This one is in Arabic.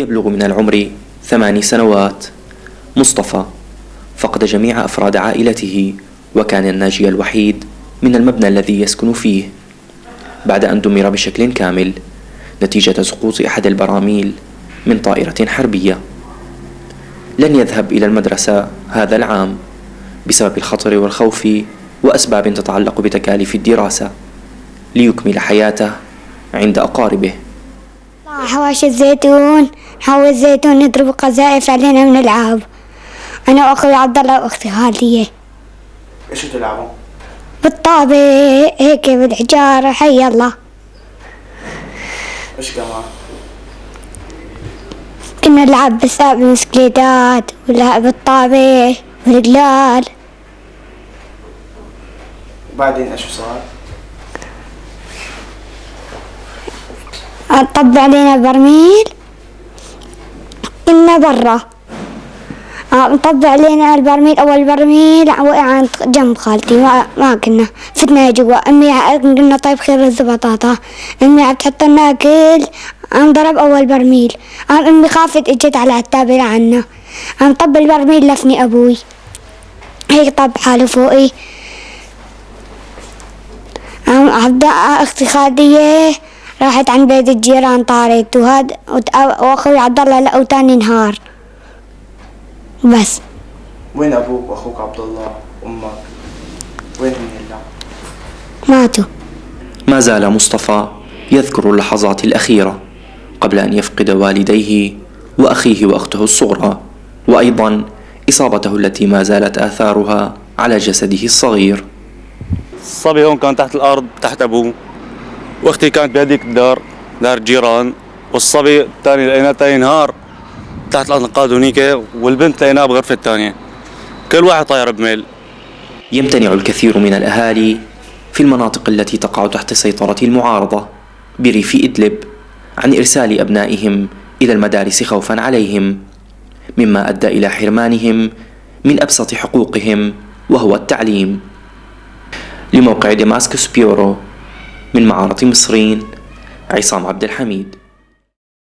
يبلغ من العمر ثماني سنوات. مصطفى فقد جميع أفراد عائلته وكان الناجي الوحيد من المبنى الذي يسكن فيه. بعد أن دمر بشكل كامل نتيجة سقوط أحد البراميل من طائرة حربية. لن يذهب إلى المدرسة هذا العام بسبب الخطر والخوف وأسباب تتعلق بتكاليف الدراسة ليكمل حياته عند أقاربه. حواشي الزيتون حوى الزيتون نضرب قذائف علينا من العاب أنا وأخوي عبد الله وأختي خالدية إيش تلعبوا؟ بالطابة هيك بالحجارة حي الله إيش كمان؟ كنا نلعب بالسابق بالمسكليتات ونلعب بالطابة والقلال وبعدين إيش صار؟ طب علينا برميل؟ كنا برا. آه، طب علينا البرميل أول برميل وقع عند جنب خالتي ما, ما كنا فتنا جوا. أمي قلنا طيب خير رز بطاطا أمي عم تحط لنا أكل. قام ضرب أول برميل. قام أمي خافت إجت على التابلة عنا. قام طب البرميل لفني أبوي. هيك طب حاله فوقي. قام عبد أختي خالدية. راحت عند بيت الجيران طارت وهاد وأخوي عبد الله لقوا تاني نهار. بس. وين أبوك وأخوك عبد الله؟ وامك؟ وين هم هلا؟ ماتوا. ما زال مصطفى يذكر اللحظات الأخيرة قبل أن يفقد والديه وأخيه وأخته الصغرى وأيضا إصابته التي ما زالت آثارها على جسده الصغير. الصبي هون كان تحت الأرض تحت أبوه. واختي كانت بهذيك الدار دار الجيران والصبي الثاني لقيناه تاني نهار تحت الأنقاض هنيك والبنت لقيناها بغرفة ثانية. كل واحد طاير بميل. يمتنع الكثير من الأهالي في المناطق التي تقع تحت سيطرة المعارضة بريف إدلب عن إرسال أبنائهم إلى المدارس خوفا عليهم مما أدى إلى حرمانهم من أبسط حقوقهم وهو التعليم. لموقع دماسكس بيورو من معارضة مصرين عصام عبد الحميد.